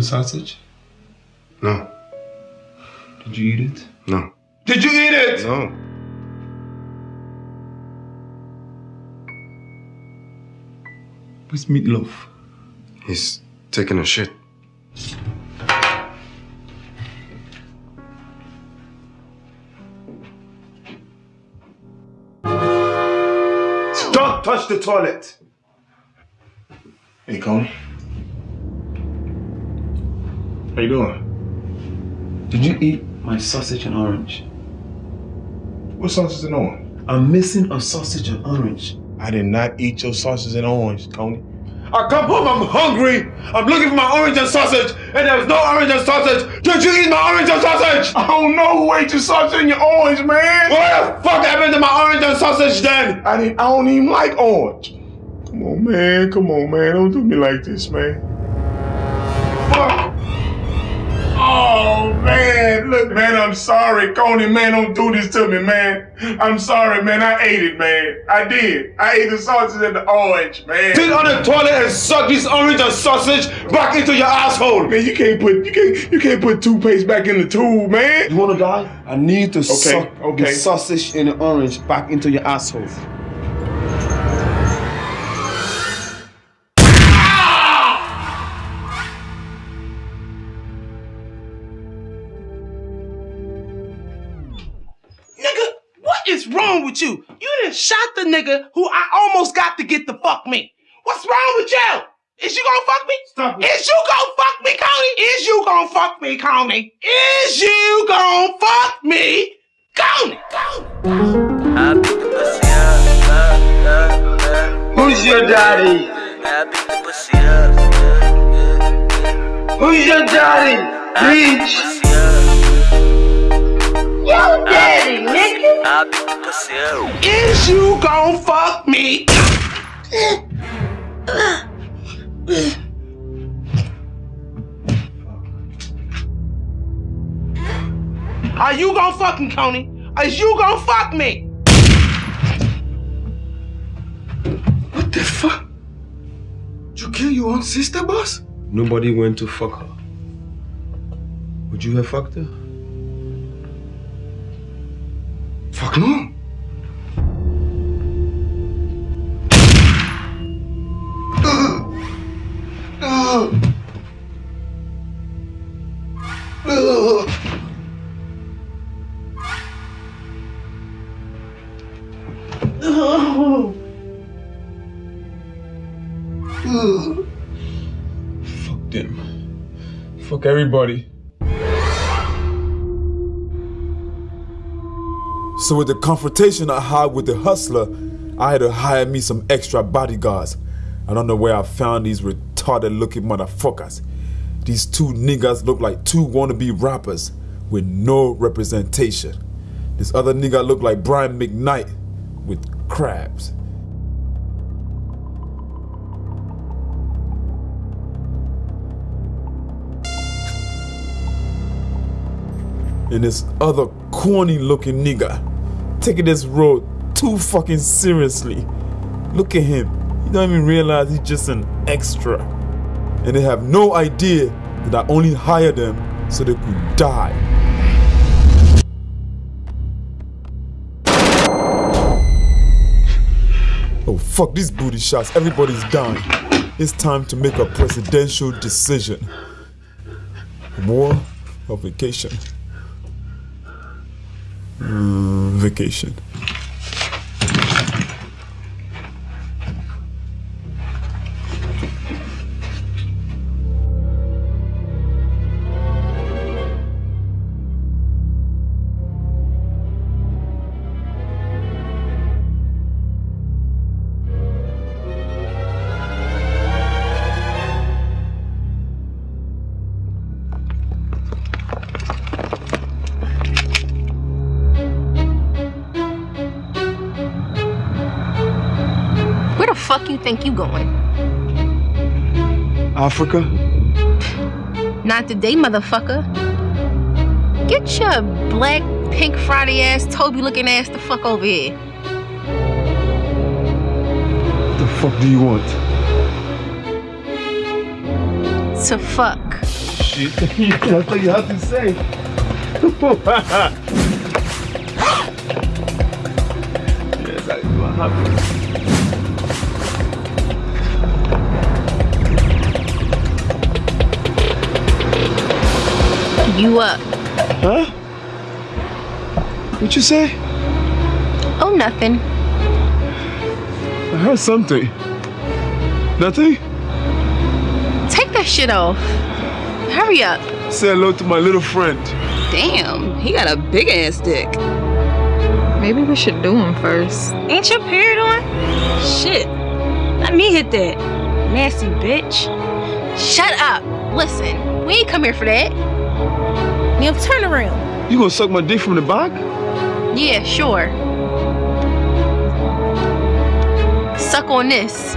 Sausage? No. Did you eat it? No. Did you eat it? No. Where's meatloaf? He's taking a shit. Don't touch the toilet. Hey, Coney. How you doing? Did you eat my sausage and orange? What sausage and orange? I'm missing a sausage and orange. I did not eat your sausage and orange, Coney. I come home, I'm hungry. I'm looking for my orange and sausage, and there's no orange and sausage. Did you eat my orange and sausage? I don't know who ate your sausage and your orange, man. What the fuck happened to my orange and sausage then? I didn't. I don't even like orange. Come on, man. Come on, man. Don't do me like this, man. Man, look, man. I'm sorry, Coney. Man, don't do this to me, man. I'm sorry, man. I ate it, man. I did. I ate the sausage and the orange, man. Sit on the toilet and suck this orange and sausage back into your asshole. Man, you can't put you can't you can't put toothpaste back in the tube, man. You wanna die? I need to suck okay. the sausage and the orange back into your asshole. With you? You done shot the nigga who I almost got to get the fuck me. What's wrong with you? Is you gonna fuck me? Stop it. Is you gonna fuck me, Coney? Is you gonna fuck me, Coney? Is you gonna fuck me, Coney? Who's your daddy? Who's your daddy? Bitch. Yo, daddy, nigga. Is you gonna fuck me? Are you gonna fuck me, Coney? Is you gonna fuck me? What the fuck? Did you kill your own sister, boss? Nobody went to fuck her. Would you have fucked her? Fuck no. Fuck them. Fuck everybody. So with the confrontation I had with the hustler, I had to hire me some extra bodyguards. I don't know where I found these retarded looking motherfuckers. These two niggas look like two wannabe rappers with no representation. This other nigga look like Brian McKnight with crabs. And this other corny looking nigga taking this road too fucking seriously. Look at him. He don't even realize he's just an extra. And they have no idea that I only hired them so they could die. Oh fuck these booty shots. Everybody's dying. It's time to make a presidential decision. War or vacation? Mm, vacation. Africa? Not today, motherfucker. Get your black, pink, Friday ass, Toby looking ass the fuck over here. What the fuck do you want? To fuck. Shit, [laughs] that's what you have to say. [laughs] yes, I, I. You up. Huh? What you say? Oh, nothing. I heard something. Nothing? Take that shit off. Hurry up. Say hello to my little friend. Damn, he got a big ass dick. Maybe we should do him first. Ain't your period on? Shit. Let me hit that. Nasty bitch. Shut up. Listen, we ain't come here for that. Turn around. You gonna suck my dick from the back? Yeah, sure. Suck on this.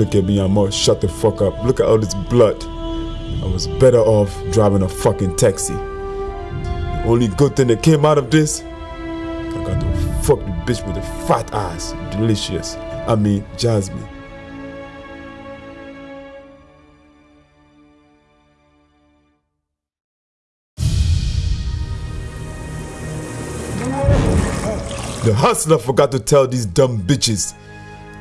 Look at me, I'm all shut the fuck up. Look at all this blood. I was better off driving a fucking taxi. The only good thing that came out of this, I got to fuck the bitch with the fat ass. Delicious. I mean, Jasmine. The hustler forgot to tell these dumb bitches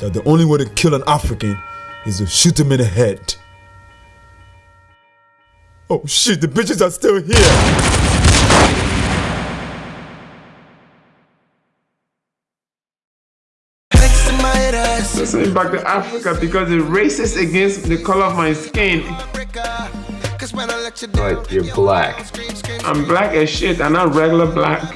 that the only way to kill an African is to shoot him in the head. Oh shit, the bitches are still here. Send me back to Africa because it's racist against the color of my skin. Like you're black. I'm black as shit. I'm not regular black.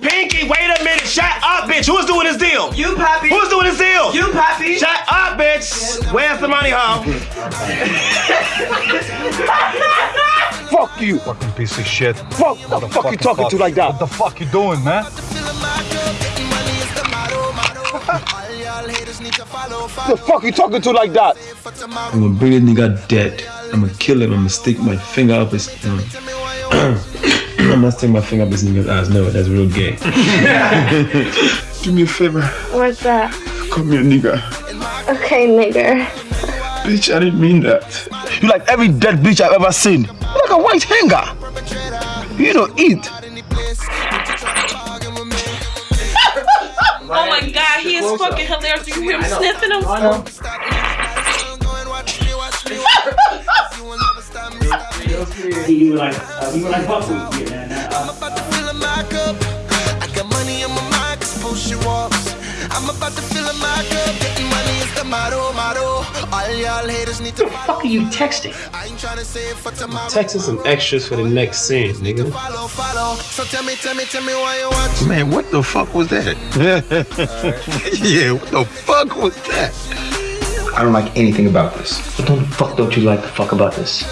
Pinky, wait a minute. Shut up, bitch. Who's doing this deal? You, Poppy. Who's doing this deal? You, Poppy. Shut up, bitch. Where's the money, huh? [laughs] Fuck you. Fucking piece of shit. Fuck. What the fuck you talking to like that? What the fuck you doing, man? the fuck you talking to like that? I'm gonna bring a nigga dead. I'm gonna kill him. I'm gonna stick my finger up his. Um, [clears throat] I'm gonna stick my finger up his nigga's ass. No, that's real gay. [laughs] Do me a favor. What's that? Come here, nigga. Okay, nigger. Bitch, I didn't mean that. You like every dead bitch I've ever seen. You're like a white hanger. You don't eat. [laughs] Oh my god, he is fucking hilarious. You hear him sniffing him? You were like, uh, you were like buckwheat. Yeah, nah, nah, I got money on my mind, cause push your walks. I'm about to fill up my cup. Getting money is the motto, motto. All y'all haters need to What the fuck are you texting? I ain't trying to save for tomorrow. Texting some extras for the next scene, nigga. Follow, follow. So tell me, tell me, tell me why you watch. Man, what the fuck was that? [laughs] yeah, what the fuck was that? I don't like anything about this. What the fuck don't you like the fuck about this?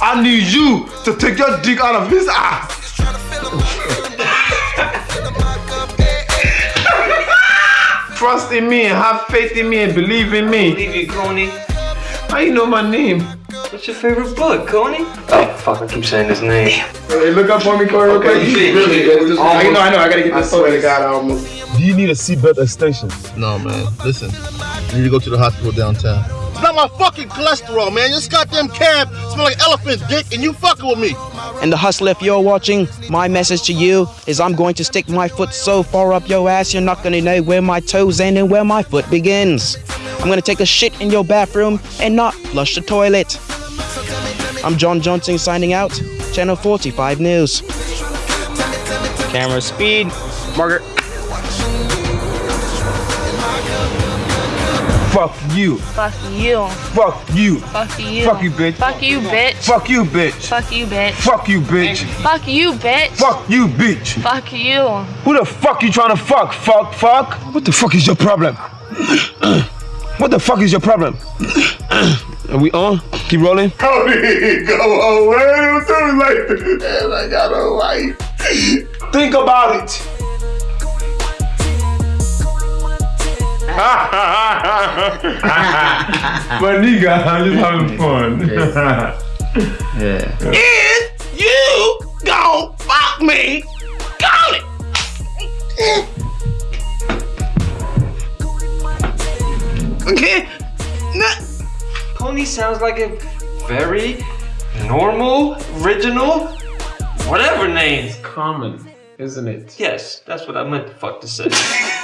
I need you to take your dick out of his ass. [laughs] Trust in me and have faith in me and believe in me. Believe you, Kony. How you know my name? What's your favorite book, Kony? Oh, fuck, I keep saying his name. Hey, look up for me, Corey. Okay, you did, really. you oh, did. I know, I know. I gotta get I this photo. swear to God, I almost. Do you need a seatbelt extension? No, man. Listen, you need to go to the hospital downtown. It's not my fucking cholesterol, man. This goddamn cab smell like elephant dick, and you fucking with me. And the hustler, if you're watching, my message to you is I'm going to stick my foot so far up your ass, you're not gonna know where my toes end and where my foot begins. I'm gonna take a shit in your bathroom and not flush the toilet. I'm John Johnson signing out. Channel 45 News. Camera speed. Margaret. Fuck you. Fuck you. Fuck you. Fuck you. Fuck you, bitch. Fuck you, bitch. Fuck you, bitch. Fuck you, bitch. Fuck you, bitch. Fuck you, bitch. Fuck you, bitch. Fuck you. Who the fuck you trying to fuck? Fuck, fuck. What the fuck is your problem? [clears throat] what the fuck is your problem? [clears throat] Are we on? Keep rolling. [laughs] Cody, go away. Don't do me like this. I got a wife. Think about it. [laughs] but nigga, I'm just having fun. yeah. Is you gon' fuck me? Call it. Okay. Pony sounds like a very normal, original, whatever name. Common, isn't it? Yes, that's what I meant to fuck to say. [laughs]